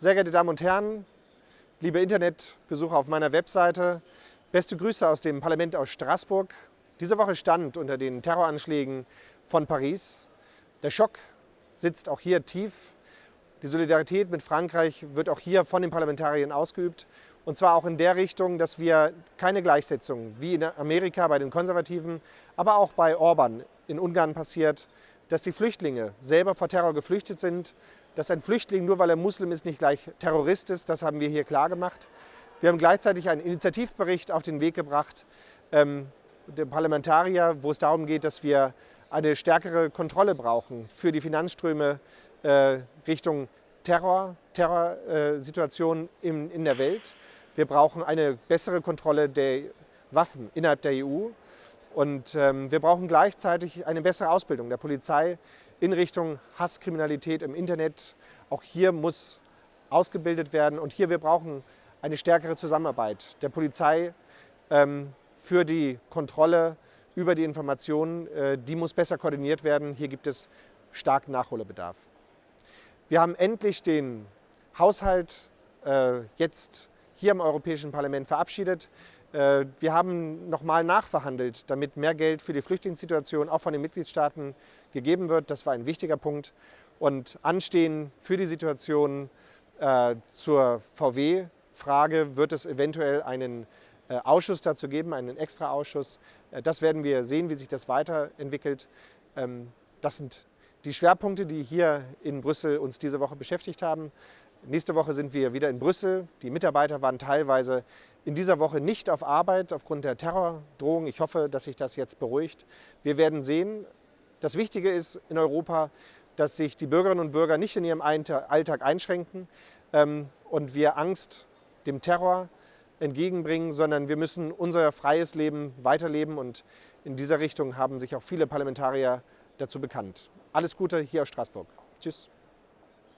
Sehr geehrte Damen und Herren, liebe Internetbesucher auf meiner Webseite, beste Grüße aus dem Parlament aus Straßburg. Diese Woche stand unter den Terroranschlägen von Paris. Der Schock sitzt auch hier tief. Die Solidarität mit Frankreich wird auch hier von den Parlamentariern ausgeübt. Und zwar auch in der Richtung, dass wir keine Gleichsetzung wie in Amerika bei den Konservativen, aber auch bei Orban in Ungarn passiert, dass die Flüchtlinge selber vor Terror geflüchtet sind, dass ein Flüchtling, nur weil er Muslim ist, nicht gleich Terrorist ist. Das haben wir hier klar gemacht. Wir haben gleichzeitig einen Initiativbericht auf den Weg gebracht, ähm, der Parlamentarier, wo es darum geht, dass wir eine stärkere Kontrolle brauchen für die Finanzströme äh, Richtung Terror, Terrorsituationen äh, in, in der Welt. Wir brauchen eine bessere Kontrolle der Waffen innerhalb der EU. Und ähm, wir brauchen gleichzeitig eine bessere Ausbildung der Polizei in Richtung Hasskriminalität im Internet. Auch hier muss ausgebildet werden und hier wir brauchen eine stärkere Zusammenarbeit der Polizei ähm, für die Kontrolle über die Informationen. Äh, die muss besser koordiniert werden. Hier gibt es starken Nachholbedarf. Wir haben endlich den Haushalt äh, jetzt hier im Europäischen Parlament verabschiedet. Äh, wir haben nochmal nachverhandelt, damit mehr Geld für die Flüchtlingssituation auch von den Mitgliedstaaten gegeben wird. Das war ein wichtiger Punkt. Und anstehen für die Situation äh, zur VW-Frage wird es eventuell einen äh, Ausschuss dazu geben, einen Extra-Ausschuss. Äh, das werden wir sehen, wie sich das weiterentwickelt. Ähm, das sind die Schwerpunkte, die hier in Brüssel uns diese Woche beschäftigt haben. Nächste Woche sind wir wieder in Brüssel. Die Mitarbeiter waren teilweise in dieser Woche nicht auf Arbeit aufgrund der Terrordrohung. Ich hoffe, dass sich das jetzt beruhigt. Wir werden sehen. Das Wichtige ist in Europa, dass sich die Bürgerinnen und Bürger nicht in ihrem Alltag einschränken ähm, und wir Angst dem Terror entgegenbringen, sondern wir müssen unser freies Leben weiterleben und in dieser Richtung haben sich auch viele Parlamentarier dazu bekannt. Alles Gute hier aus Straßburg. Tschüss.